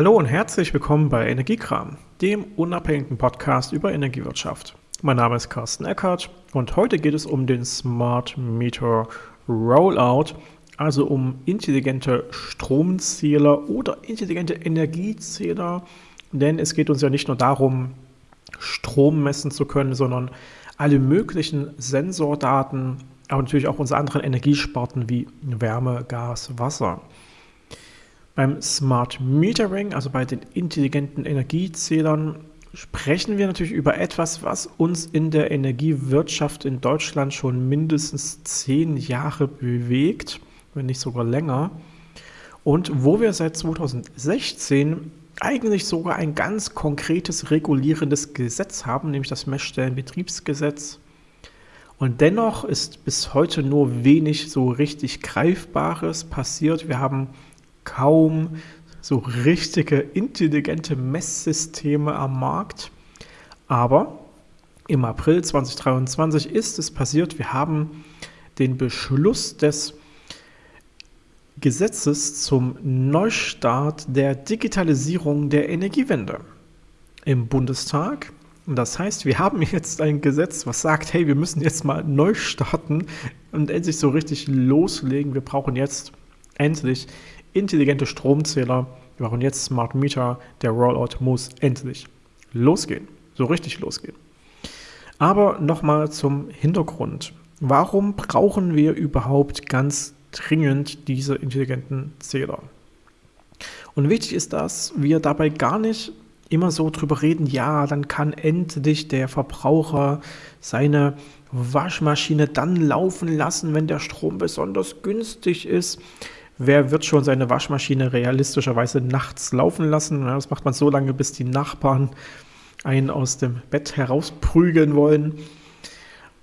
Hallo und herzlich willkommen bei Energiekram, dem unabhängigen Podcast über Energiewirtschaft. Mein Name ist Carsten Eckert und heute geht es um den Smart Meter Rollout, also um intelligente Stromzähler oder intelligente Energiezähler, denn es geht uns ja nicht nur darum, Strom messen zu können, sondern alle möglichen Sensordaten, aber natürlich auch unsere anderen Energiesparten wie Wärme, Gas, Wasser. Beim Smart Metering, also bei den intelligenten Energiezählern, sprechen wir natürlich über etwas, was uns in der Energiewirtschaft in Deutschland schon mindestens zehn Jahre bewegt, wenn nicht sogar länger. Und wo wir seit 2016 eigentlich sogar ein ganz konkretes regulierendes Gesetz haben, nämlich das Messstellenbetriebsgesetz. Und dennoch ist bis heute nur wenig so richtig Greifbares passiert. Wir haben kaum so richtige intelligente Messsysteme am Markt. Aber im April 2023 ist es passiert. Wir haben den Beschluss des Gesetzes zum Neustart der Digitalisierung der Energiewende im Bundestag. Das heißt, wir haben jetzt ein Gesetz, was sagt, hey, wir müssen jetzt mal neu starten und endlich so richtig loslegen. Wir brauchen jetzt endlich intelligente Stromzähler. Wir brauchen jetzt Smart Meter. Der Rollout muss endlich losgehen. So richtig losgehen. Aber nochmal zum Hintergrund. Warum brauchen wir überhaupt ganz dringend diese intelligenten Zähler? Und wichtig ist, dass wir dabei gar nicht immer so drüber reden, ja, dann kann endlich der Verbraucher seine Waschmaschine dann laufen lassen, wenn der Strom besonders günstig ist. Wer wird schon seine Waschmaschine realistischerweise nachts laufen lassen? Das macht man so lange, bis die Nachbarn einen aus dem Bett herausprügeln wollen.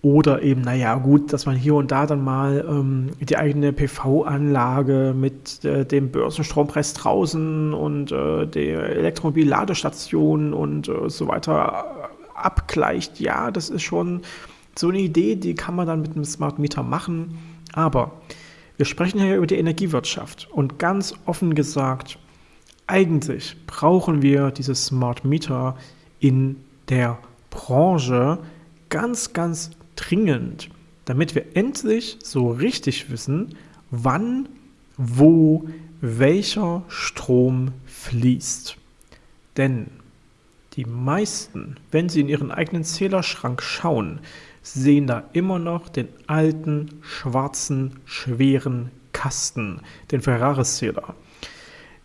Oder eben, naja, gut, dass man hier und da dann mal ähm, die eigene PV-Anlage mit äh, dem Börsenstrompreis draußen und äh, der Elektromobilladestation und äh, so weiter abgleicht. Ja, das ist schon so eine Idee, die kann man dann mit einem Smart Meter machen. Aber wir sprechen hier über die Energiewirtschaft und ganz offen gesagt, eigentlich brauchen wir diese Smart Meter in der Branche ganz, ganz dringend, damit wir endlich so richtig wissen, wann, wo, welcher Strom fließt. Denn die meisten, wenn sie in ihren eigenen Zählerschrank schauen, sehen da immer noch den alten, schwarzen, schweren Kasten, den Ferraris-Zähler.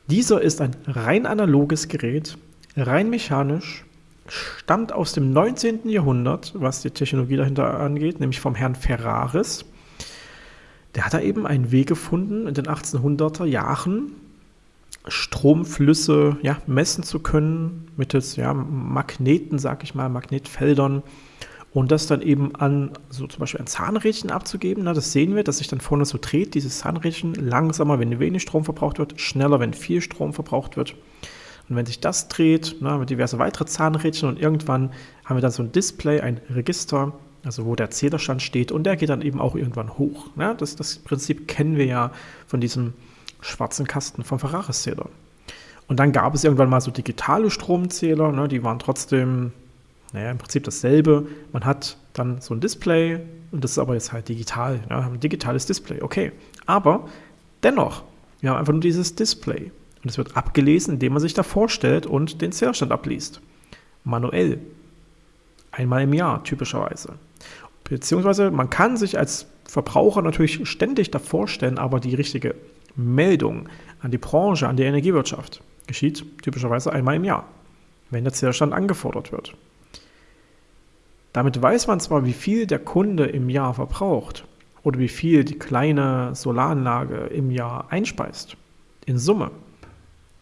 Dieser ist ein rein analoges Gerät, rein mechanisch, stammt aus dem 19. Jahrhundert, was die Technologie dahinter angeht, nämlich vom Herrn Ferraris. Der hat da eben einen Weg gefunden, in den 1800er Jahren Stromflüsse ja, messen zu können, mittels ja, Magneten, sag ich mal, Magnetfeldern und das dann eben an so zum Beispiel ein Zahnrädchen abzugeben. Na, das sehen wir, dass sich dann vorne so dreht, dieses Zahnrädchen langsamer, wenn wenig Strom verbraucht wird, schneller, wenn viel Strom verbraucht wird. Und wenn sich das dreht, na, mit diverse weitere Zahnrädchen und irgendwann haben wir dann so ein Display, ein Register, also wo der Zählerstand steht und der geht dann eben auch irgendwann hoch. Na, das, das Prinzip kennen wir ja von diesem schwarzen Kasten vom Ferraris-Zähler. Und dann gab es irgendwann mal so digitale Stromzähler, ne, die waren trotzdem naja, im Prinzip dasselbe. Man hat dann so ein Display und das ist aber jetzt halt digital. Ja, ein digitales Display, okay. Aber dennoch, wir haben einfach nur dieses Display. Und es wird abgelesen, indem man sich da vorstellt und den Zählstand abliest. Manuell. Einmal im Jahr, typischerweise. Beziehungsweise man kann sich als Verbraucher natürlich ständig davor stellen, aber die richtige Meldung an die Branche, an die Energiewirtschaft geschieht typischerweise einmal im Jahr, wenn der Zählstand angefordert wird. Damit weiß man zwar, wie viel der Kunde im Jahr verbraucht oder wie viel die kleine Solaranlage im Jahr einspeist, in Summe.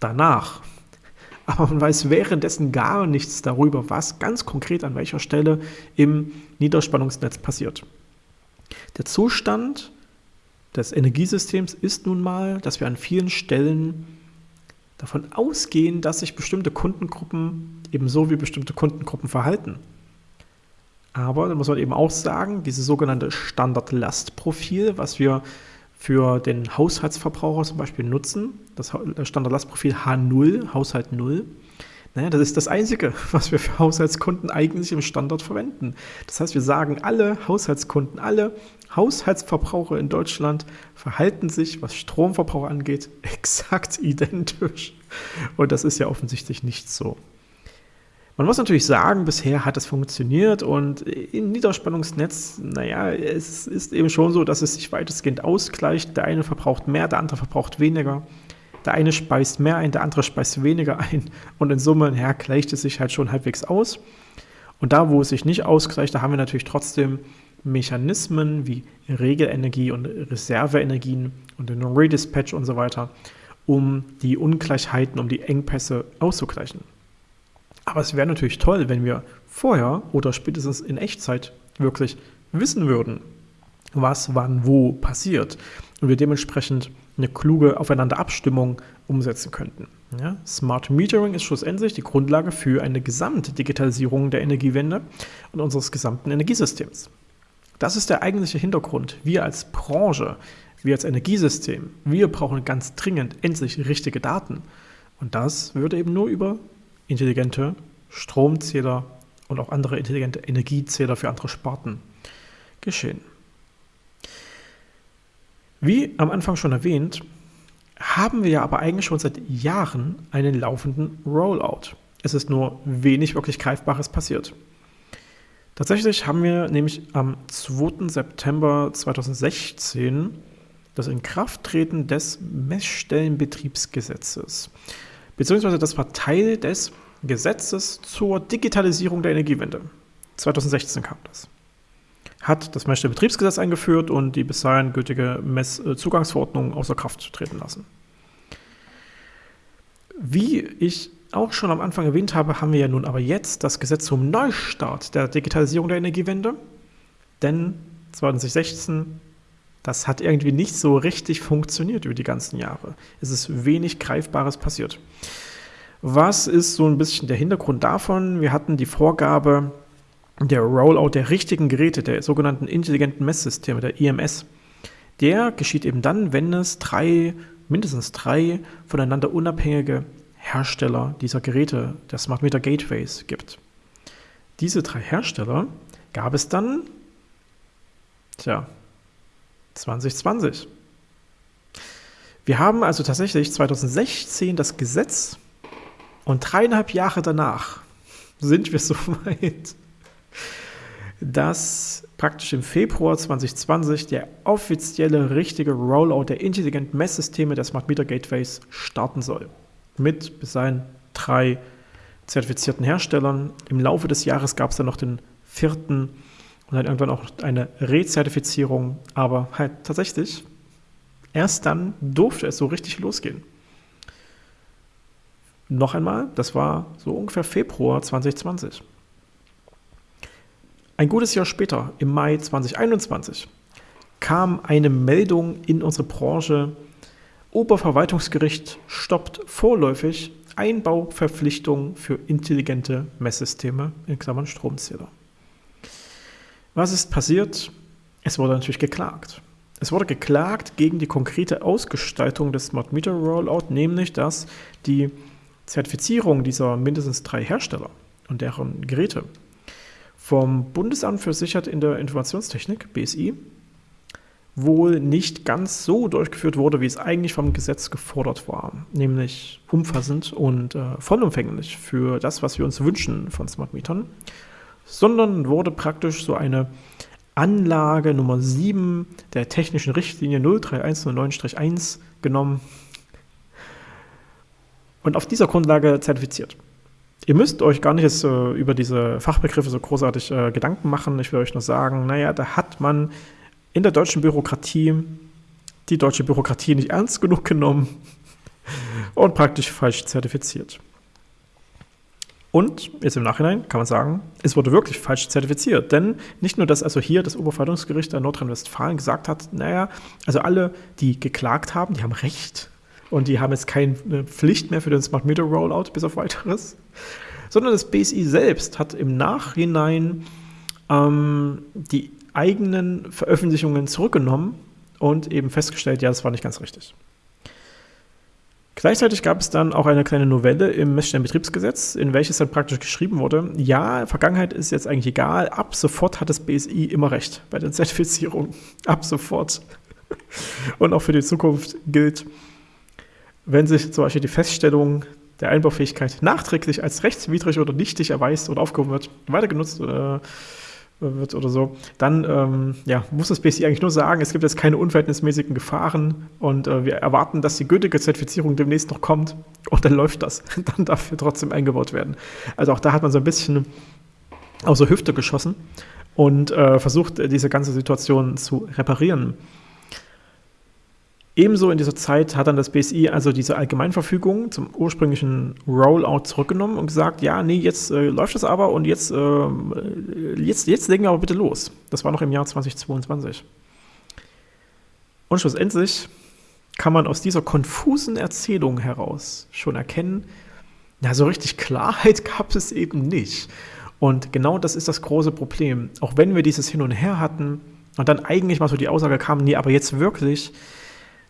Danach. Aber man weiß währenddessen gar nichts darüber, was ganz konkret an welcher Stelle im Niederspannungsnetz passiert. Der Zustand des Energiesystems ist nun mal, dass wir an vielen Stellen davon ausgehen, dass sich bestimmte Kundengruppen ebenso wie bestimmte Kundengruppen verhalten. Aber da muss man eben auch sagen, dieses sogenannte Standardlastprofil, was wir für den Haushaltsverbraucher zum Beispiel nutzen. Das Standardlastprofil H0, Haushalt 0. Naja, das ist das Einzige, was wir für Haushaltskunden eigentlich im Standard verwenden. Das heißt, wir sagen, alle Haushaltskunden, alle Haushaltsverbraucher in Deutschland verhalten sich, was Stromverbrauch angeht, exakt identisch. Und das ist ja offensichtlich nicht so. Man muss natürlich sagen, bisher hat es funktioniert und im Niederspannungsnetz, naja, es ist eben schon so, dass es sich weitestgehend ausgleicht. Der eine verbraucht mehr, der andere verbraucht weniger. Der eine speist mehr ein, der andere speist weniger ein. Und in Summe, ja, gleicht es sich halt schon halbwegs aus. Und da, wo es sich nicht ausgleicht, da haben wir natürlich trotzdem Mechanismen wie Regelenergie und Reserveenergien und den Redispatch und so weiter, um die Ungleichheiten, um die Engpässe auszugleichen. Aber es wäre natürlich toll, wenn wir vorher oder spätestens in Echtzeit wirklich wissen würden, was wann wo passiert und wir dementsprechend eine kluge Aufeinanderabstimmung umsetzen könnten. Ja, Smart Metering ist schlussendlich die Grundlage für eine Gesamtdigitalisierung der Energiewende und unseres gesamten Energiesystems. Das ist der eigentliche Hintergrund. Wir als Branche, wir als Energiesystem, wir brauchen ganz dringend endlich richtige Daten. Und das würde eben nur über intelligente Stromzähler und auch andere intelligente Energiezähler für andere Sparten geschehen. Wie am Anfang schon erwähnt, haben wir ja aber eigentlich schon seit Jahren einen laufenden Rollout. Es ist nur wenig wirklich Greifbares passiert. Tatsächlich haben wir nämlich am 2. September 2016 das Inkrafttreten des Messstellenbetriebsgesetzes beziehungsweise das war Teil des Gesetzes zur Digitalisierung der Energiewende. 2016 kam das. Hat das Messstellenbetriebsgesetz eingeführt und die bis dahin gültige Messzugangsverordnung außer Kraft treten lassen. Wie ich auch schon am Anfang erwähnt habe, haben wir ja nun aber jetzt das Gesetz zum Neustart der Digitalisierung der Energiewende. Denn 2016 das hat irgendwie nicht so richtig funktioniert über die ganzen Jahre. Es ist wenig Greifbares passiert. Was ist so ein bisschen der Hintergrund davon? Wir hatten die Vorgabe der Rollout der richtigen Geräte, der sogenannten intelligenten Messsysteme, der IMS. Der geschieht eben dann, wenn es drei, mindestens drei voneinander unabhängige Hersteller dieser Geräte, der Smart Meter Gateways, gibt. Diese drei Hersteller gab es dann, tja, 2020. Wir haben also tatsächlich 2016 das Gesetz und dreieinhalb Jahre danach sind wir so weit, dass praktisch im Februar 2020 der offizielle richtige Rollout der intelligenten Messsysteme der Smart Meter Gateways starten soll. Mit bis dahin drei zertifizierten Herstellern. Im Laufe des Jahres gab es dann noch den vierten und dann irgendwann auch eine Rezertifizierung. Aber halt tatsächlich, erst dann durfte es so richtig losgehen. Noch einmal, das war so ungefähr Februar 2020. Ein gutes Jahr später, im Mai 2021, kam eine Meldung in unsere Branche, Oberverwaltungsgericht stoppt vorläufig Einbauverpflichtung für intelligente Messsysteme in Klammern Stromzähler. Was ist passiert? Es wurde natürlich geklagt. Es wurde geklagt gegen die konkrete Ausgestaltung des Smart Meter Rollout, nämlich dass die Zertifizierung dieser mindestens drei Hersteller und deren Geräte vom Bundesamt für Sicherheit in der Informationstechnik, BSI, wohl nicht ganz so durchgeführt wurde, wie es eigentlich vom Gesetz gefordert war, nämlich umfassend und äh, vollumfänglich für das, was wir uns wünschen von Smart Metern sondern wurde praktisch so eine Anlage Nummer 7 der technischen Richtlinie 03109-1 genommen und auf dieser Grundlage zertifiziert. Ihr müsst euch gar nicht jetzt, äh, über diese Fachbegriffe so großartig äh, Gedanken machen. Ich will euch nur sagen, naja, da hat man in der deutschen Bürokratie die deutsche Bürokratie nicht ernst genug genommen und praktisch falsch zertifiziert. Und jetzt im Nachhinein kann man sagen, es wurde wirklich falsch zertifiziert. Denn nicht nur, dass also hier das Oberverwaltungsgericht in Nordrhein-Westfalen gesagt hat, naja, also alle, die geklagt haben, die haben Recht und die haben jetzt keine Pflicht mehr für den Smart Meter Rollout bis auf weiteres, sondern das BSI selbst hat im Nachhinein ähm, die eigenen Veröffentlichungen zurückgenommen und eben festgestellt, ja, das war nicht ganz richtig. Gleichzeitig gab es dann auch eine kleine Novelle im Messstellenbetriebsgesetz, in welches dann praktisch geschrieben wurde, ja, Vergangenheit ist jetzt eigentlich egal, ab sofort hat das BSI immer recht bei der Zertifizierung. Ab sofort. Und auch für die Zukunft gilt, wenn sich zum Beispiel die Feststellung der Einbaufähigkeit nachträglich als rechtswidrig oder nichtig erweist oder aufgehoben wird, weiter genutzt oder äh, wird oder so, dann ähm, ja, muss das BSI eigentlich nur sagen, es gibt jetzt keine unverhältnismäßigen Gefahren und äh, wir erwarten, dass die gültige Zertifizierung demnächst noch kommt und dann läuft das. Dann darf er trotzdem eingebaut werden. Also auch da hat man so ein bisschen aus der Hüfte geschossen und äh, versucht, diese ganze Situation zu reparieren. Ebenso in dieser Zeit hat dann das BSI also diese Allgemeinverfügung zum ursprünglichen Rollout zurückgenommen und gesagt, ja, nee, jetzt äh, läuft das aber und jetzt, äh, jetzt, jetzt legen wir aber bitte los. Das war noch im Jahr 2022. Und schlussendlich kann man aus dieser konfusen Erzählung heraus schon erkennen, na, so richtig Klarheit gab es eben nicht. Und genau das ist das große Problem. Auch wenn wir dieses Hin und Her hatten und dann eigentlich mal so die Aussage kam, nee, aber jetzt wirklich,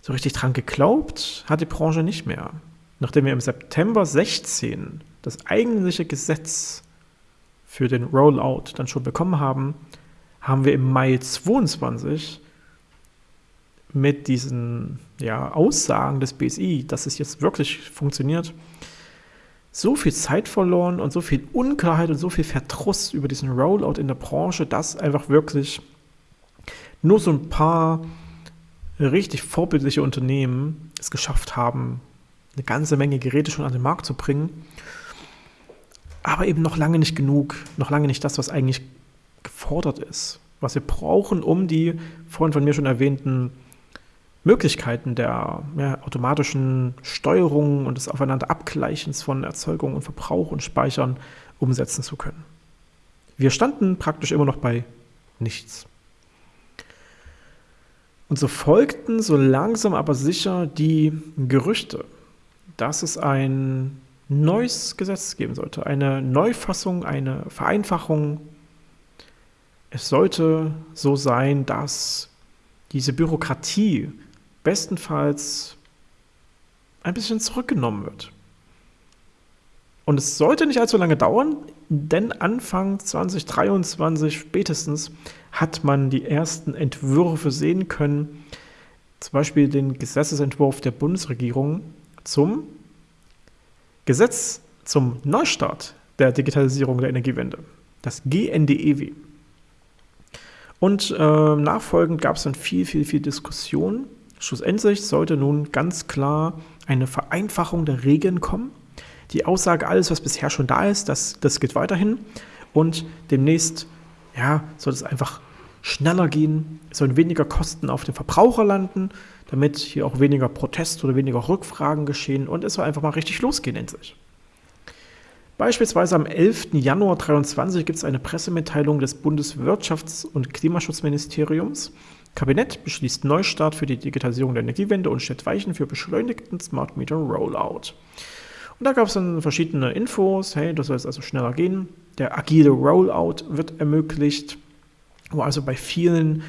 so richtig dran geglaubt hat die Branche nicht mehr. Nachdem wir im September 16 das eigentliche Gesetz für den Rollout dann schon bekommen haben, haben wir im Mai 22 mit diesen ja, Aussagen des BSI, dass es jetzt wirklich funktioniert, so viel Zeit verloren und so viel Unklarheit und so viel Verdruss über diesen Rollout in der Branche, dass einfach wirklich nur so ein paar richtig vorbildliche Unternehmen es geschafft haben, eine ganze Menge Geräte schon an den Markt zu bringen, aber eben noch lange nicht genug, noch lange nicht das, was eigentlich gefordert ist, was wir brauchen, um die vorhin von mir schon erwähnten Möglichkeiten der ja, automatischen Steuerung und des Aufeinanderabgleichens von Erzeugung und Verbrauch und Speichern umsetzen zu können. Wir standen praktisch immer noch bei nichts. Und so folgten so langsam aber sicher die Gerüchte, dass es ein neues Gesetz geben sollte, eine Neufassung, eine Vereinfachung. Es sollte so sein, dass diese Bürokratie bestenfalls ein bisschen zurückgenommen wird. Und es sollte nicht allzu lange dauern, denn Anfang 2023 spätestens hat man die ersten Entwürfe sehen können, zum Beispiel den Gesetzesentwurf der Bundesregierung zum Gesetz zum Neustart der Digitalisierung der Energiewende, das GNDEW. Und äh, nachfolgend gab es dann viel, viel, viel Diskussion. Schlussendlich sollte nun ganz klar eine Vereinfachung der Regeln kommen die Aussage, alles, was bisher schon da ist, das, das geht weiterhin. Und demnächst ja, soll es einfach schneller gehen, es sollen weniger Kosten auf den Verbraucher landen, damit hier auch weniger Protest oder weniger Rückfragen geschehen und es soll einfach mal richtig losgehen endlich. Beispielsweise am 11. Januar 2023 gibt es eine Pressemitteilung des Bundeswirtschafts- und Klimaschutzministeriums. Kabinett beschließt Neustart für die Digitalisierung der Energiewende und stellt Weichen für beschleunigten Smart Meter Rollout. Und da gab es dann verschiedene Infos, hey, das soll jetzt also schneller gehen. Der agile Rollout wird ermöglicht, wo also bei vielen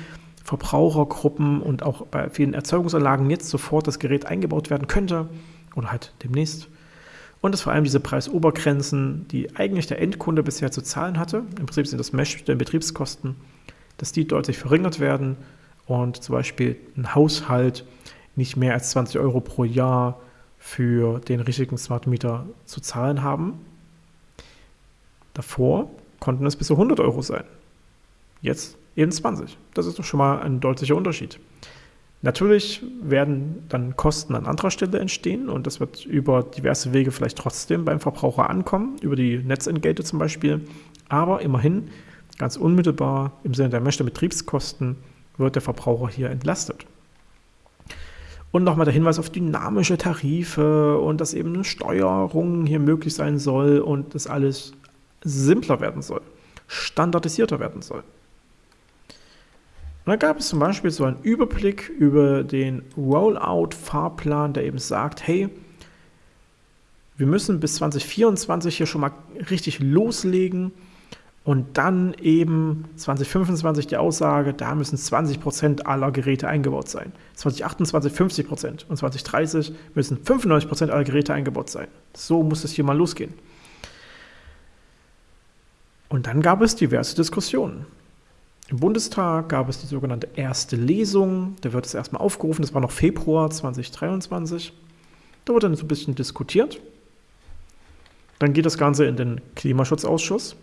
Verbrauchergruppen und auch bei vielen Erzeugungsanlagen jetzt sofort das Gerät eingebaut werden könnte oder halt demnächst. Und dass vor allem diese Preisobergrenzen, die eigentlich der Endkunde bisher zu zahlen hatte, im Prinzip sind das Mesh der Betriebskosten, dass die deutlich verringert werden und zum Beispiel ein Haushalt nicht mehr als 20 Euro pro Jahr für den richtigen Smart Meter zu zahlen haben. Davor konnten es bis zu 100 Euro sein. Jetzt eben 20. Das ist doch schon mal ein deutlicher Unterschied. Natürlich werden dann Kosten an anderer Stelle entstehen und das wird über diverse Wege vielleicht trotzdem beim Verbraucher ankommen, über die Netzentgelte zum Beispiel. Aber immerhin, ganz unmittelbar im Sinne der Mesh Betriebskosten, wird der Verbraucher hier entlastet. Und nochmal der Hinweis auf dynamische Tarife und dass eben eine Steuerung hier möglich sein soll und das alles simpler werden soll, standardisierter werden soll. Und dann gab es zum Beispiel so einen Überblick über den Rollout-Fahrplan, der eben sagt, hey, wir müssen bis 2024 hier schon mal richtig loslegen Und dann eben 2025 die Aussage, da müssen 20% aller Geräte eingebaut sein. 2028 50% und 2030 müssen 95% aller Geräte eingebaut sein. So muss es hier mal losgehen. Und dann gab es diverse Diskussionen. Im Bundestag gab es die sogenannte erste Lesung. Da wird es erstmal aufgerufen, das war noch Februar 2023. Da wurde dann so ein bisschen diskutiert. Dann geht das Ganze in den Klimaschutzausschuss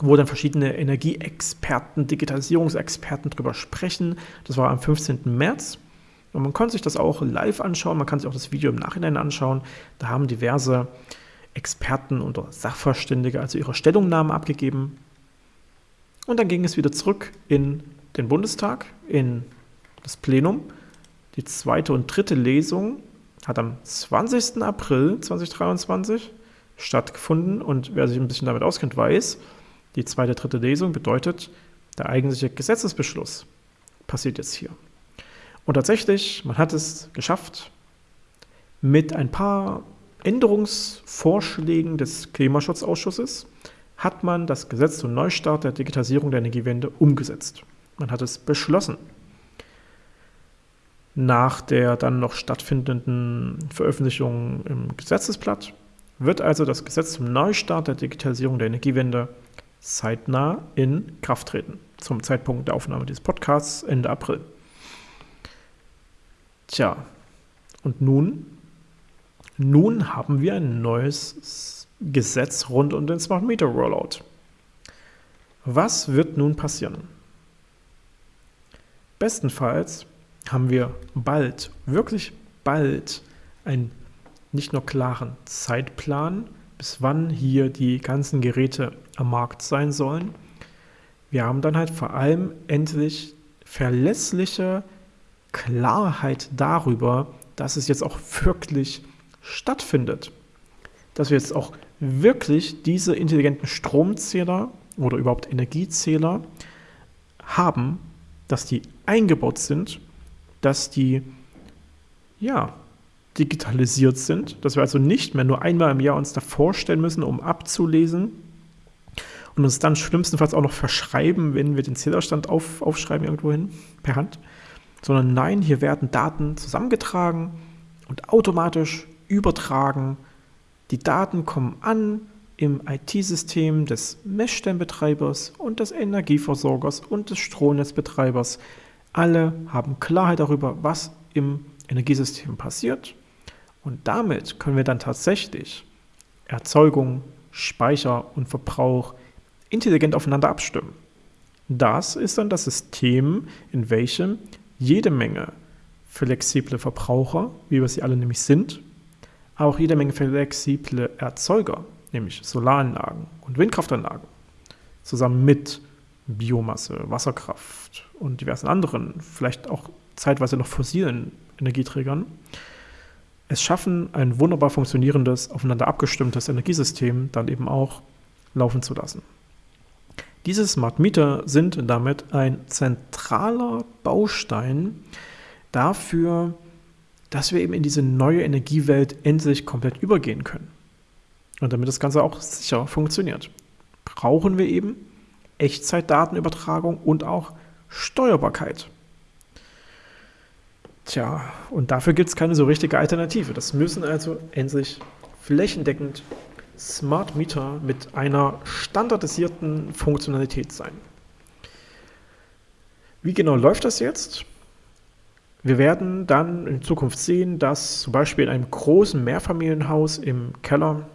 wo dann verschiedene Energieexperten, Digitalisierungsexperten drüber sprechen. Das war am 15. März. Und man konnte sich das auch live anschauen, man kann sich auch das Video im Nachhinein anschauen. Da haben diverse Experten oder Sachverständige also ihre Stellungnahmen abgegeben. Und dann ging es wieder zurück in den Bundestag, in das Plenum. Die zweite und dritte Lesung hat am 20. April 2023 stattgefunden. Und wer sich ein bisschen damit auskennt, weiß, die zweite, dritte Lesung bedeutet, der eigentliche Gesetzesbeschluss passiert jetzt hier. Und tatsächlich, man hat es geschafft, mit ein paar Änderungsvorschlägen des Klimaschutzausschusses hat man das Gesetz zum Neustart der Digitalisierung der Energiewende umgesetzt. Man hat es beschlossen. Nach der dann noch stattfindenden Veröffentlichung im Gesetzesblatt wird also das Gesetz zum Neustart der Digitalisierung der Energiewende zeitnah in Kraft treten. Zum Zeitpunkt der Aufnahme dieses Podcasts Ende April. Tja, und nun? Nun haben wir ein neues Gesetz rund um den Smart Meter Rollout. Was wird nun passieren? Bestenfalls haben wir bald, wirklich bald, einen nicht nur klaren Zeitplan, bis wann hier die ganzen Geräte am Markt sein sollen. Wir haben dann halt vor allem endlich verlässliche Klarheit darüber, dass es jetzt auch wirklich stattfindet. Dass wir jetzt auch wirklich diese intelligenten Stromzähler oder überhaupt Energiezähler haben, dass die eingebaut sind, dass die ja digitalisiert sind, dass wir also nicht mehr nur einmal im Jahr uns da vorstellen müssen, um abzulesen und uns dann schlimmstenfalls auch noch verschreiben, wenn wir den Zählerstand auf, aufschreiben irgendwohin per Hand, sondern nein, hier werden Daten zusammengetragen und automatisch übertragen. Die Daten kommen an im IT-System des Messstellenbetreibers und des Energieversorgers und des Stromnetzbetreibers. Alle haben Klarheit darüber, was im Energiesystem passiert und damit können wir dann tatsächlich Erzeugung, Speicher und Verbrauch intelligent aufeinander abstimmen. Das ist dann das System, in welchem jede Menge flexible Verbraucher, wie wir sie alle nämlich sind, auch jede Menge flexible Erzeuger, nämlich Solaranlagen und Windkraftanlagen, zusammen mit Biomasse, Wasserkraft und diversen anderen, vielleicht auch zeitweise noch fossilen Energieträgern, es schaffen, ein wunderbar funktionierendes, aufeinander abgestimmtes Energiesystem dann eben auch laufen zu lassen. Diese Smart Meter sind damit ein zentraler Baustein dafür, dass wir eben in diese neue Energiewelt endlich komplett übergehen können. Und damit das Ganze auch sicher funktioniert, brauchen wir eben Echtzeitdatenübertragung und auch Steuerbarkeit. Tja, und dafür gibt es keine so richtige Alternative. Das müssen also endlich flächendeckend Smart Meter mit einer standardisierten Funktionalität sein. Wie genau läuft das jetzt? Wir werden dann in Zukunft sehen, dass zum Beispiel in einem großen Mehrfamilienhaus im Keller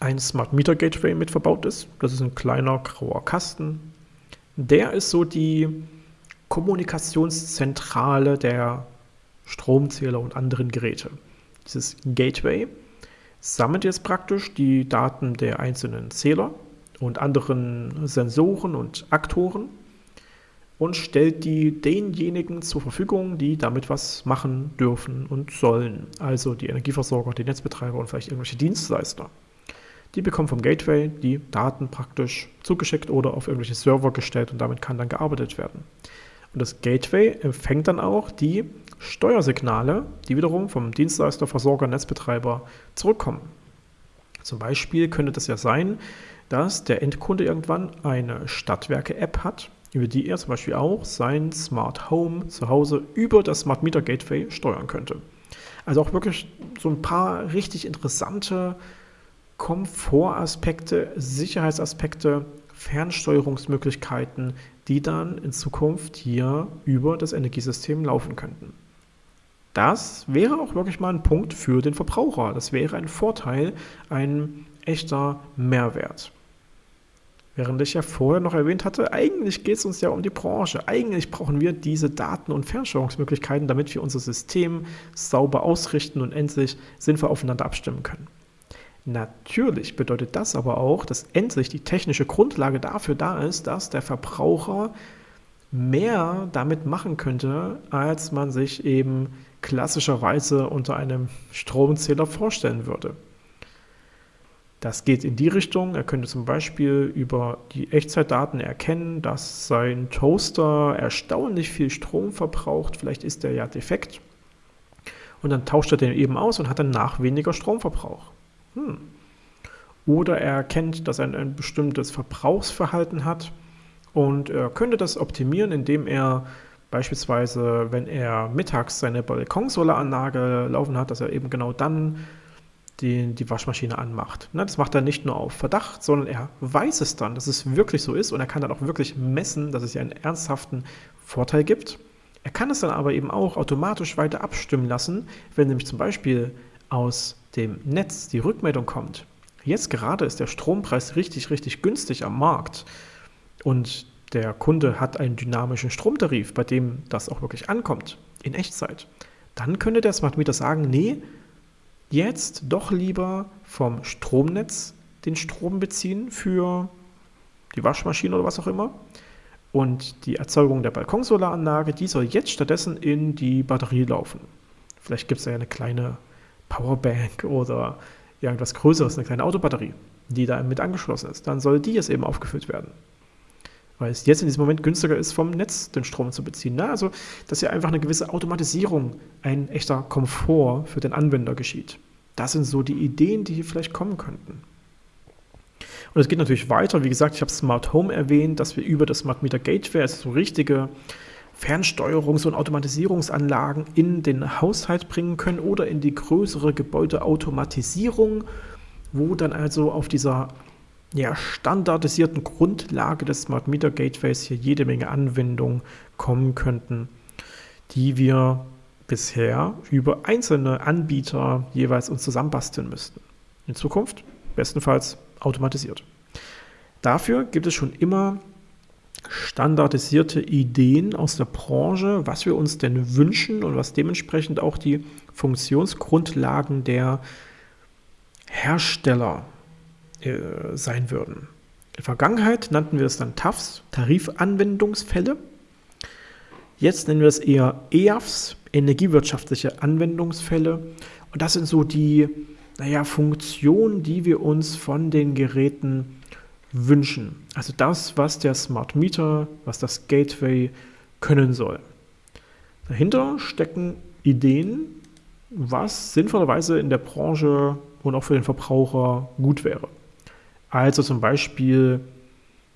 ein Smart Meter Gateway mit verbaut ist. Das ist ein kleiner grauer Kasten. Der ist so die Kommunikationszentrale der Stromzähler und anderen Geräte. Dieses Gateway sammelt jetzt praktisch die Daten der einzelnen Zähler und anderen Sensoren und Aktoren und stellt die denjenigen zur Verfügung, die damit was machen dürfen und sollen. Also die Energieversorger, die Netzbetreiber und vielleicht irgendwelche Dienstleister. Die bekommen vom Gateway die Daten praktisch zugeschickt oder auf irgendwelche Server gestellt und damit kann dann gearbeitet werden. Und das Gateway empfängt dann auch die Steuersignale, die wiederum vom Dienstleister, Versorger, Netzbetreiber zurückkommen. Zum Beispiel könnte das ja sein, dass der Endkunde irgendwann eine Stadtwerke-App hat, über die er zum Beispiel auch sein Smart Home zu Hause über das Smart Meter Gateway steuern könnte. Also auch wirklich so ein paar richtig interessante Komfortaspekte, Sicherheitsaspekte, Fernsteuerungsmöglichkeiten, die dann in Zukunft hier über das Energiesystem laufen könnten. Das wäre auch wirklich mal ein Punkt für den Verbraucher. Das wäre ein Vorteil, ein echter Mehrwert. Während ich ja vorher noch erwähnt hatte, eigentlich geht es uns ja um die Branche. Eigentlich brauchen wir diese Daten- und Fernsteuerungsmöglichkeiten, damit wir unser System sauber ausrichten und endlich sinnvoll aufeinander abstimmen können. Natürlich bedeutet das aber auch, dass endlich die technische Grundlage dafür da ist, dass der Verbraucher mehr damit machen könnte, als man sich eben klassischerweise unter einem Stromzähler vorstellen würde. Das geht in die Richtung, er könnte zum Beispiel über die Echtzeitdaten erkennen, dass sein Toaster erstaunlich viel Strom verbraucht, vielleicht ist der ja defekt. Und dann tauscht er den eben aus und hat danach weniger Stromverbrauch. Hm. Oder er erkennt, dass er ein bestimmtes Verbrauchsverhalten hat und er könnte das optimieren, indem er beispielsweise, wenn er mittags seine Balkonsolaranlage laufen hat, dass er eben genau dann die, die Waschmaschine anmacht. Ne, das macht er nicht nur auf Verdacht, sondern er weiß es dann, dass es wirklich so ist und er kann dann auch wirklich messen, dass es ja einen ernsthaften Vorteil gibt. Er kann es dann aber eben auch automatisch weiter abstimmen lassen, wenn nämlich zum Beispiel aus dem Netz die Rückmeldung kommt. Jetzt gerade ist der Strompreis richtig, richtig günstig am Markt und der Kunde hat einen dynamischen Stromtarif, bei dem das auch wirklich ankommt, in Echtzeit. Dann könnte der Smart Meter sagen, nee, jetzt doch lieber vom Stromnetz den Strom beziehen für die Waschmaschine oder was auch immer. Und die Erzeugung der Balkonsolaranlage, die soll jetzt stattdessen in die Batterie laufen. Vielleicht gibt es ja eine kleine Powerbank oder irgendwas Größeres, eine kleine Autobatterie, die da mit angeschlossen ist. Dann soll die jetzt eben aufgefüllt werden. Weil es jetzt in diesem Moment günstiger ist, vom Netz den Strom zu beziehen. Ne? Also, dass ja einfach eine gewisse Automatisierung, ein echter Komfort für den Anwender geschieht. Das sind so die Ideen, die hier vielleicht kommen könnten. Und es geht natürlich weiter. Wie gesagt, ich habe Smart Home erwähnt, dass wir über das Smart Meter Gateway, also so richtige Fernsteuerungs- und Automatisierungsanlagen in den Haushalt bringen können oder in die größere Gebäudeautomatisierung, wo dann also auf dieser ja, standardisierten Grundlage des Smart Meter Gateways hier jede Menge Anwendungen kommen könnten, die wir bisher über einzelne Anbieter jeweils uns zusammenbasteln müssten. In Zukunft bestenfalls automatisiert. Dafür gibt es schon immer standardisierte Ideen aus der Branche, was wir uns denn wünschen und was dementsprechend auch die Funktionsgrundlagen der Hersteller äh, sein würden. In der Vergangenheit nannten wir es dann TAFs, Tarifanwendungsfälle. Jetzt nennen wir es eher EAFs, energiewirtschaftliche Anwendungsfälle. Und das sind so die naja, Funktionen, die wir uns von den Geräten wünschen. Also das, was der Smart Meter, was das Gateway können soll. Dahinter stecken Ideen, was sinnvollerweise in der Branche und auch für den Verbraucher gut wäre. Also zum Beispiel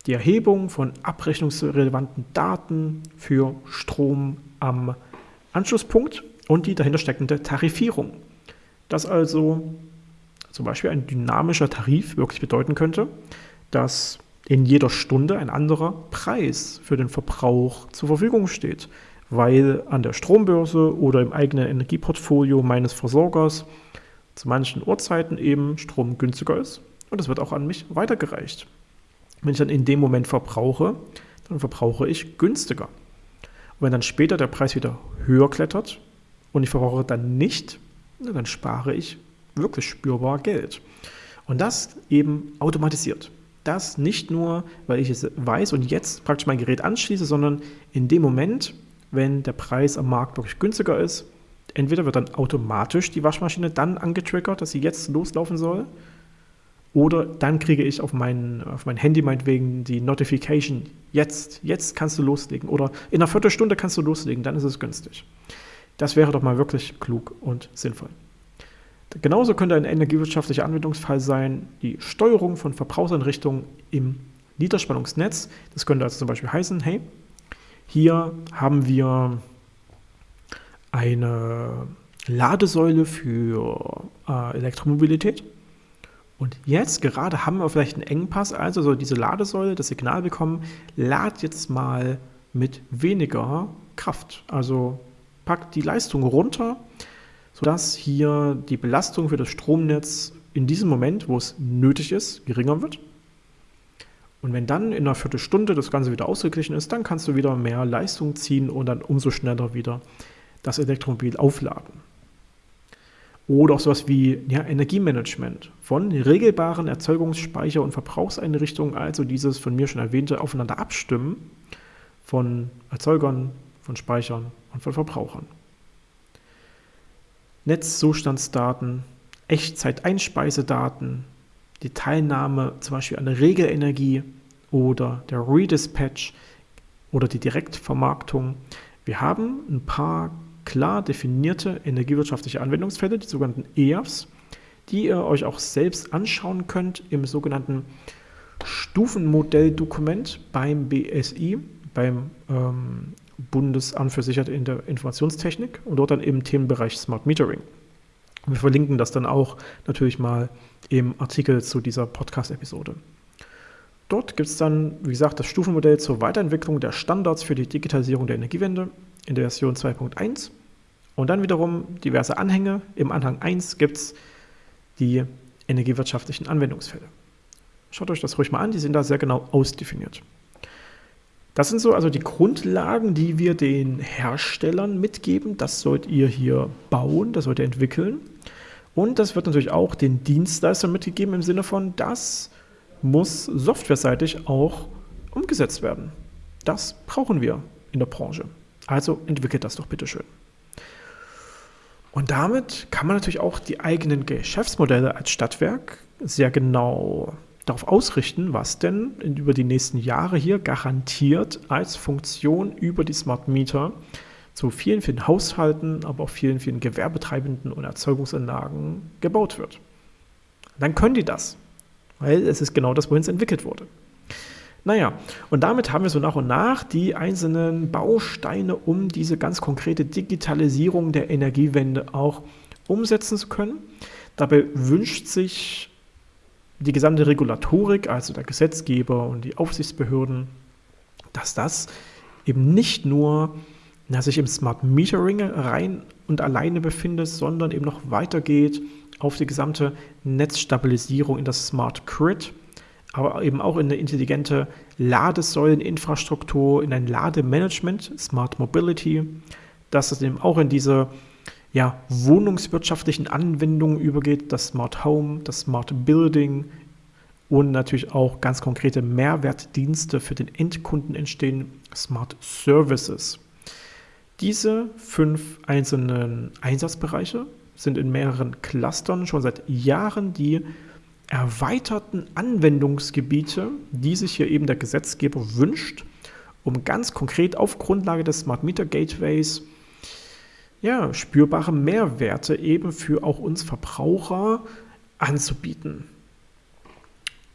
die Erhebung von abrechnungsrelevanten Daten für Strom am Anschlusspunkt und die dahinter steckende Tarifierung. Das also zum Beispiel ein dynamischer Tarif wirklich bedeuten könnte, dass in jeder Stunde ein anderer Preis für den Verbrauch zur Verfügung steht, weil an der Strombörse oder im eigenen Energieportfolio meines Versorgers zu manchen Uhrzeiten eben Strom günstiger ist und das wird auch an mich weitergereicht. Wenn ich dann in dem Moment verbrauche, dann verbrauche ich günstiger. Und wenn dann später der Preis wieder höher klettert und ich verbrauche dann nicht, dann spare ich wirklich spürbar Geld. Und das eben automatisiert. Das nicht nur, weil ich es weiß und jetzt praktisch mein Gerät anschließe, sondern in dem Moment, wenn der Preis am Markt wirklich günstiger ist, entweder wird dann automatisch die Waschmaschine dann angetriggert, dass sie jetzt loslaufen soll, oder dann kriege ich auf mein, auf mein Handy meinetwegen die Notification, jetzt, jetzt kannst du loslegen. Oder in einer Viertelstunde kannst du loslegen, dann ist es günstig. Das wäre doch mal wirklich klug und sinnvoll. Genauso könnte ein energiewirtschaftlicher Anwendungsfall sein, die Steuerung von Verbrauchseinrichtungen im Niederspannungsnetz. Das könnte also zum Beispiel heißen, hey, hier haben wir eine Ladesäule für äh, Elektromobilität. Und jetzt gerade haben wir vielleicht einen Engpass, also so diese Ladesäule, das Signal bekommen, lad jetzt mal mit weniger Kraft. Also packt die Leistung runter, sodass hier die Belastung für das Stromnetz in diesem Moment, wo es nötig ist, geringer wird. Und wenn dann in einer Viertelstunde das Ganze wieder ausgeglichen ist, dann kannst du wieder mehr Leistung ziehen und dann umso schneller wieder das Elektromobil aufladen. Oder auch sowas wie ja, Energiemanagement von regelbaren Erzeugungs-, Speicher- und Verbrauchseinrichtungen, also dieses von mir schon erwähnte Aufeinander abstimmen von Erzeugern, von Speichern und von Verbrauchern. Netzzustandsdaten, Echtzeit-Einspeisedaten, die Teilnahme zum Beispiel an der Regelenergie oder der Redispatch oder die Direktvermarktung. Wir haben ein paar klar definierte energiewirtschaftliche Anwendungsfälle, die sogenannten EAFs, die ihr euch auch selbst anschauen könnt im sogenannten Stufenmodelldokument beim BSI, beim ähm, Bundesamt für Sicherheit in der Informationstechnik und dort dann im Themenbereich Smart Metering. Wir verlinken das dann auch natürlich mal im Artikel zu dieser Podcast-Episode. Dort gibt es dann, wie gesagt, das Stufenmodell zur Weiterentwicklung der Standards für die Digitalisierung der Energiewende in der Version 2.1 und dann wiederum diverse Anhänge. Im Anhang 1 gibt es die energiewirtschaftlichen Anwendungsfälle. Schaut euch das ruhig mal an, die sind da sehr genau ausdefiniert. Das sind so also die Grundlagen, die wir den Herstellern mitgeben. Das sollt ihr hier bauen, das sollt ihr entwickeln. Und das wird natürlich auch den Dienstleistern mitgegeben im Sinne von, das muss softwareseitig auch umgesetzt werden. Das brauchen wir in der Branche. Also entwickelt das doch bitte schön. Und damit kann man natürlich auch die eigenen Geschäftsmodelle als Stadtwerk sehr genau darauf ausrichten, was denn über die nächsten Jahre hier garantiert als Funktion über die Smart Meter zu vielen, vielen Haushalten, aber auch vielen, vielen Gewerbetreibenden und Erzeugungsanlagen gebaut wird. Dann können die das, weil es ist genau das, wohin es entwickelt wurde. Naja, und damit haben wir so nach und nach die einzelnen Bausteine, um diese ganz konkrete Digitalisierung der Energiewende auch umsetzen zu können. Dabei wünscht sich die gesamte Regulatorik, also der Gesetzgeber und die Aufsichtsbehörden, dass das eben nicht nur sich im Smart Metering rein und alleine befindet, sondern eben noch weitergeht auf die gesamte Netzstabilisierung in das Smart Grid aber eben auch in eine intelligente Ladesäuleninfrastruktur, in ein Lademanagement, Smart Mobility, dass es eben auch in diese ja, wohnungswirtschaftlichen Anwendungen übergeht, das Smart Home, das Smart Building und natürlich auch ganz konkrete Mehrwertdienste für den Endkunden entstehen, Smart Services. Diese fünf einzelnen Einsatzbereiche sind in mehreren Clustern schon seit Jahren die erweiterten Anwendungsgebiete, die sich hier eben der Gesetzgeber wünscht, um ganz konkret auf Grundlage des Smart Meter Gateways ja, spürbare Mehrwerte eben für auch uns Verbraucher anzubieten.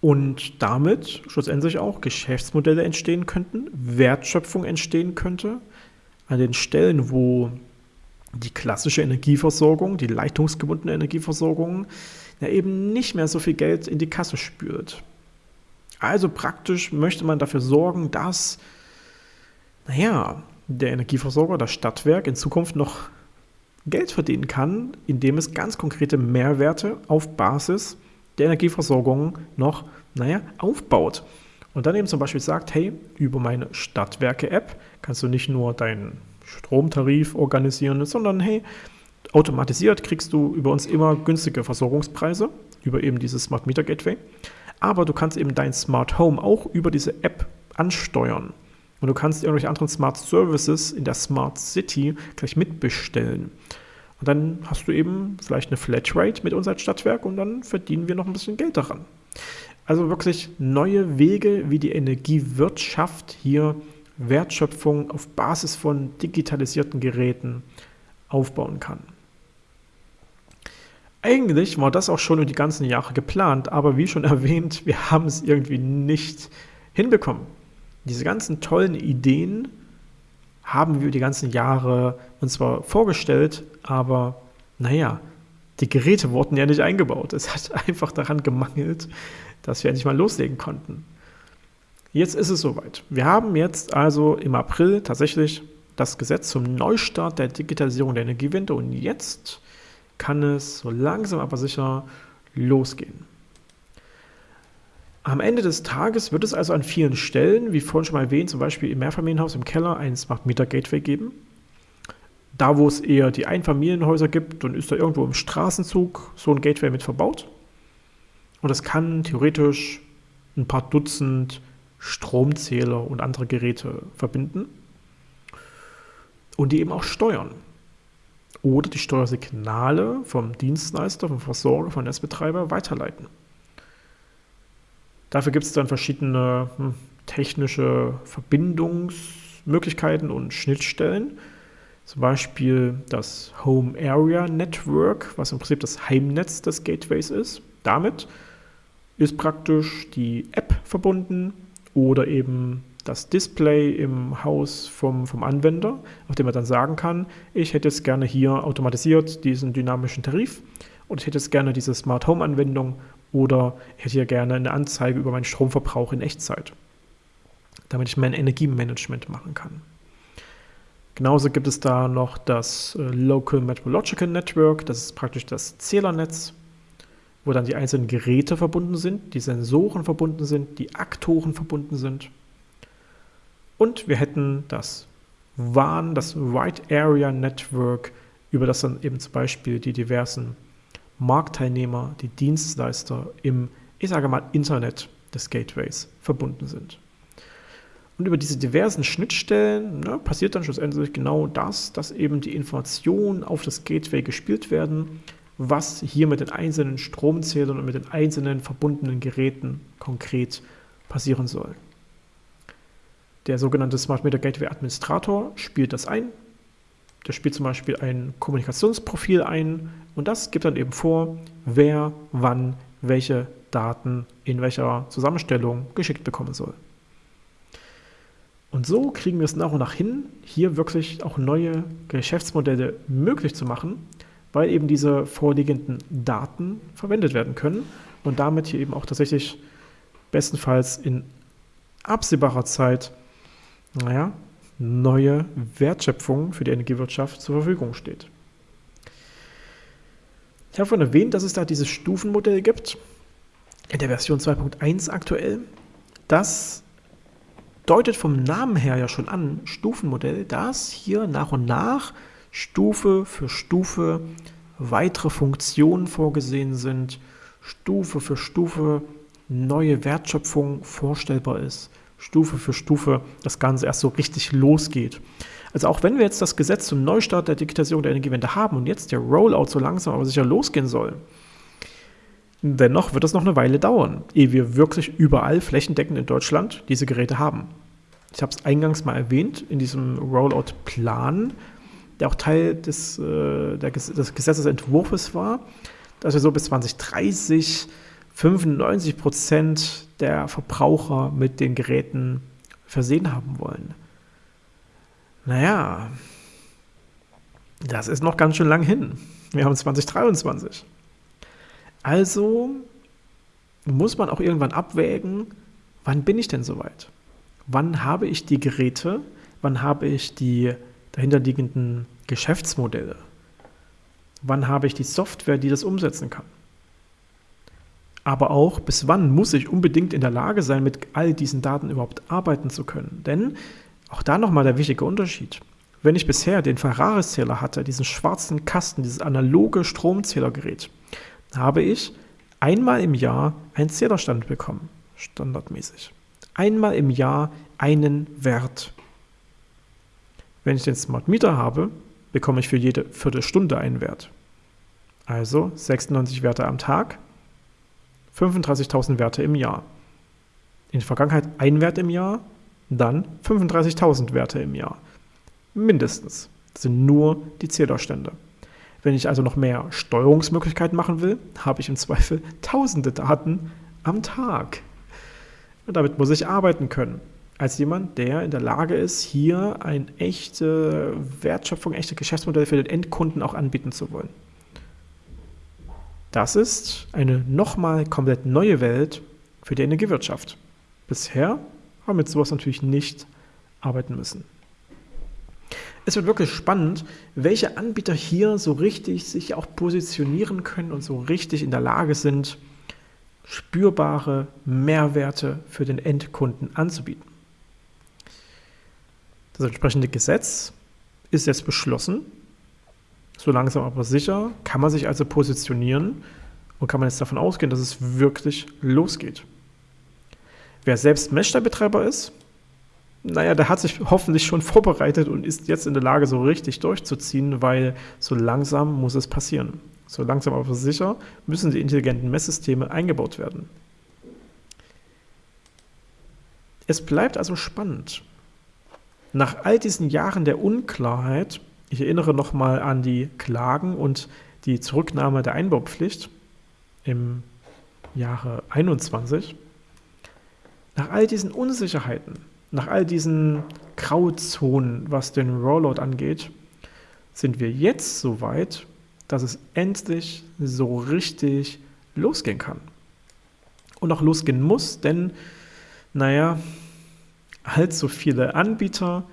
Und damit schlussendlich auch Geschäftsmodelle entstehen könnten, Wertschöpfung entstehen könnte, an den Stellen, wo die klassische Energieversorgung, die leitungsgebundene Energieversorgung ja eben nicht mehr so viel Geld in die Kasse spült. Also praktisch möchte man dafür sorgen, dass, naja, der Energieversorger, das Stadtwerk in Zukunft noch Geld verdienen kann, indem es ganz konkrete Mehrwerte auf Basis der Energieversorgung noch, naja, aufbaut. Und dann eben zum Beispiel sagt, hey, über meine Stadtwerke-App kannst du nicht nur deinen Stromtarif organisieren, sondern hey, automatisiert kriegst du über uns immer günstige Versorgungspreise, über eben dieses Smart Meter Gateway. Aber du kannst eben dein Smart Home auch über diese App ansteuern. Und du kannst irgendwelche anderen Smart Services in der Smart City gleich mitbestellen. Und dann hast du eben vielleicht eine Flatrate mit uns als Stadtwerk und dann verdienen wir noch ein bisschen Geld daran. Also wirklich neue Wege, wie die Energiewirtschaft hier Wertschöpfung auf Basis von digitalisierten Geräten aufbauen kann. Eigentlich war das auch schon über die ganzen Jahre geplant, aber wie schon erwähnt, wir haben es irgendwie nicht hinbekommen. Diese ganzen tollen Ideen haben wir die ganzen Jahre uns zwar vorgestellt, aber naja, die Geräte wurden ja nicht eingebaut. Es hat einfach daran gemangelt, dass wir endlich mal loslegen konnten. Jetzt ist es soweit. Wir haben jetzt also im April tatsächlich das Gesetz zum Neustart der Digitalisierung der Energiewende und jetzt kann es so langsam aber sicher losgehen. Am Ende des Tages wird es also an vielen Stellen, wie vorhin schon mal erwähnt, zum Beispiel im Mehrfamilienhaus im Keller ein Smart Meter Gateway geben. Da, wo es eher die Einfamilienhäuser gibt, dann ist da irgendwo im Straßenzug so ein Gateway mit verbaut. Und das kann theoretisch ein paar Dutzend Stromzähler und andere Geräte verbinden und die eben auch steuern. Oder die Steuersignale vom Dienstleister, vom Versorger, vom Netzbetreiber weiterleiten. Dafür gibt es dann verschiedene hm, technische Verbindungsmöglichkeiten und Schnittstellen. Zum Beispiel das Home Area Network, was im Prinzip das Heimnetz des Gateways ist. Damit ist praktisch die App verbunden oder eben das Display im Haus vom, vom Anwender, auf dem er dann sagen kann, ich hätte jetzt gerne hier automatisiert diesen dynamischen Tarif und ich hätte jetzt gerne diese Smart Home Anwendung oder ich hätte hier gerne eine Anzeige über meinen Stromverbrauch in Echtzeit, damit ich mein Energiemanagement machen kann. Genauso gibt es da noch das äh, Local Metrological Network, das ist praktisch das Zählernetz, wo dann die einzelnen Geräte verbunden sind, die Sensoren verbunden sind, die Aktoren verbunden sind. Und wir hätten das WAN, das Wide Area Network, über das dann eben zum Beispiel die diversen Marktteilnehmer, die Dienstleister im, ich sage mal, Internet des Gateways verbunden sind. Und über diese diversen Schnittstellen ne, passiert dann schlussendlich genau das, dass eben die Informationen auf das Gateway gespielt werden, was hier mit den einzelnen Stromzählern und mit den einzelnen verbundenen Geräten konkret passieren soll. Der sogenannte Smart Meter Gateway Administrator spielt das ein. Der spielt zum Beispiel ein Kommunikationsprofil ein und das gibt dann eben vor, wer wann welche Daten in welcher Zusammenstellung geschickt bekommen soll. Und so kriegen wir es nach und nach hin, hier wirklich auch neue Geschäftsmodelle möglich zu machen, weil eben diese vorliegenden Daten verwendet werden können und damit hier eben auch tatsächlich bestenfalls in absehbarer Zeit naja, neue Wertschöpfung für die Energiewirtschaft zur Verfügung steht. Ich habe vorhin erwähnt, dass es da dieses Stufenmodell gibt, in der Version 2.1 aktuell. Das deutet vom Namen her ja schon an, Stufenmodell, dass hier nach und nach Stufe für Stufe weitere Funktionen vorgesehen sind, Stufe für Stufe neue Wertschöpfung vorstellbar ist. Stufe für Stufe das Ganze erst so richtig losgeht. Also auch wenn wir jetzt das Gesetz zum Neustart der Digitalisierung der Energiewende haben und jetzt der Rollout so langsam aber sicher losgehen soll, dennoch wird es noch eine Weile dauern, ehe wir wirklich überall flächendeckend in Deutschland diese Geräte haben. Ich habe es eingangs mal erwähnt, in diesem Rollout-Plan, der auch Teil des, äh, der, des Gesetzesentwurfs war, dass wir so bis 2030 95 Prozent der Verbraucher mit den Geräten versehen haben wollen. Naja, das ist noch ganz schön lang hin. Wir haben 2023. Also muss man auch irgendwann abwägen, wann bin ich denn soweit? Wann habe ich die Geräte? Wann habe ich die dahinterliegenden Geschäftsmodelle? Wann habe ich die Software, die das umsetzen kann? Aber auch, bis wann muss ich unbedingt in der Lage sein, mit all diesen Daten überhaupt arbeiten zu können. Denn auch da nochmal der wichtige Unterschied. Wenn ich bisher den Ferraris-Zähler hatte, diesen schwarzen Kasten, dieses analoge Stromzählergerät, habe ich einmal im Jahr einen Zählerstand bekommen, standardmäßig. Einmal im Jahr einen Wert. Wenn ich den Smart Meter habe, bekomme ich für jede Viertelstunde einen Wert. Also 96 Werte am Tag 35.000 Werte im Jahr. In der Vergangenheit ein Wert im Jahr, dann 35.000 Werte im Jahr. Mindestens. Das sind nur die Zählerstände. Wenn ich also noch mehr Steuerungsmöglichkeiten machen will, habe ich im Zweifel tausende Daten am Tag. Und damit muss ich arbeiten können. Als jemand, der in der Lage ist, hier eine echte Wertschöpfung, echte Geschäftsmodelle für den Endkunden auch anbieten zu wollen. Das ist eine nochmal komplett neue Welt für die Energiewirtschaft. Bisher haben wir mit sowas natürlich nicht arbeiten müssen. Es wird wirklich spannend, welche Anbieter hier so richtig sich auch positionieren können und so richtig in der Lage sind, spürbare Mehrwerte für den Endkunden anzubieten. Das entsprechende Gesetz ist jetzt beschlossen. So langsam aber sicher kann man sich also positionieren und kann man jetzt davon ausgehen, dass es wirklich losgeht. Wer selbst Messstellbetreiber ist, naja, der hat sich hoffentlich schon vorbereitet und ist jetzt in der Lage, so richtig durchzuziehen, weil so langsam muss es passieren. So langsam aber sicher müssen die intelligenten Messsysteme eingebaut werden. Es bleibt also spannend. Nach all diesen Jahren der Unklarheit, ich erinnere nochmal an die Klagen und die Zurücknahme der Einbaupflicht im Jahre 21, nach all diesen Unsicherheiten, nach all diesen Grauzonen, was den Rollout angeht, sind wir jetzt so weit, dass es endlich so richtig losgehen kann. Und auch losgehen muss, denn, naja, allzu viele Anbieter,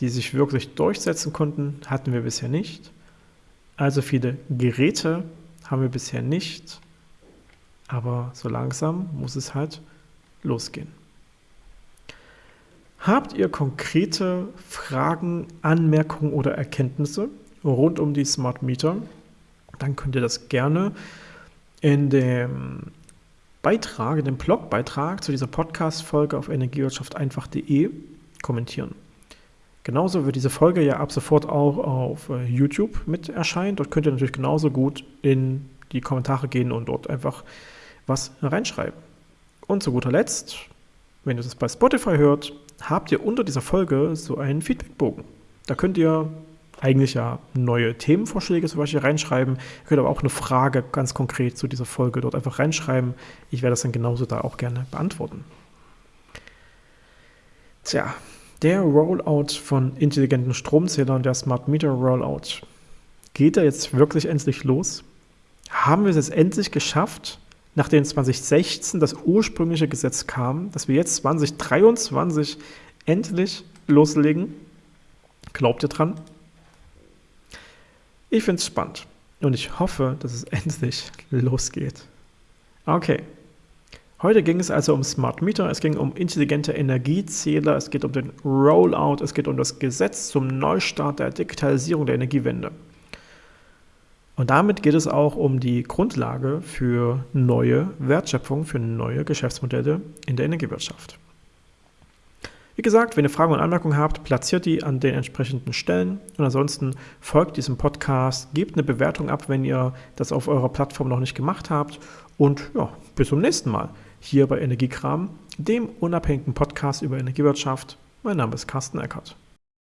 die sich wirklich durchsetzen konnten, hatten wir bisher nicht. Also viele Geräte haben wir bisher nicht. Aber so langsam muss es halt losgehen. Habt ihr konkrete Fragen, Anmerkungen oder Erkenntnisse rund um die Smart Meter? Dann könnt ihr das gerne in dem Beitrag, in dem Blogbeitrag zu dieser Podcast-Folge auf energiewirtschafteinfach.de kommentieren. Genauso wird diese Folge ja ab sofort auch auf äh, YouTube mit erscheinen. Dort könnt ihr natürlich genauso gut in die Kommentare gehen und dort einfach was reinschreiben. Und zu guter Letzt, wenn ihr das bei Spotify hört, habt ihr unter dieser Folge so einen Feedbackbogen. Da könnt ihr eigentlich ja neue Themenvorschläge zum Beispiel reinschreiben. Ihr könnt aber auch eine Frage ganz konkret zu dieser Folge dort einfach reinschreiben. Ich werde das dann genauso da auch gerne beantworten. Tja, der Rollout von intelligenten Stromzählern, der Smart Meter Rollout, geht er jetzt wirklich endlich los? Haben wir es jetzt endlich geschafft, nachdem 2016 das ursprüngliche Gesetz kam, dass wir jetzt 2023 endlich loslegen? Glaubt ihr dran? Ich finde es spannend und ich hoffe, dass es endlich losgeht. Okay. Heute ging es also um Smart Meter, es ging um intelligente Energiezähler, es geht um den Rollout, es geht um das Gesetz zum Neustart der Digitalisierung der Energiewende. Und damit geht es auch um die Grundlage für neue Wertschöpfung, für neue Geschäftsmodelle in der Energiewirtschaft. Wie gesagt, wenn ihr Fragen und Anmerkungen habt, platziert die an den entsprechenden Stellen. Und ansonsten folgt diesem Podcast, gebt eine Bewertung ab, wenn ihr das auf eurer Plattform noch nicht gemacht habt. Und ja, bis zum nächsten Mal hier bei Energiekram, dem unabhängigen Podcast über Energiewirtschaft. Mein Name ist Carsten Eckert.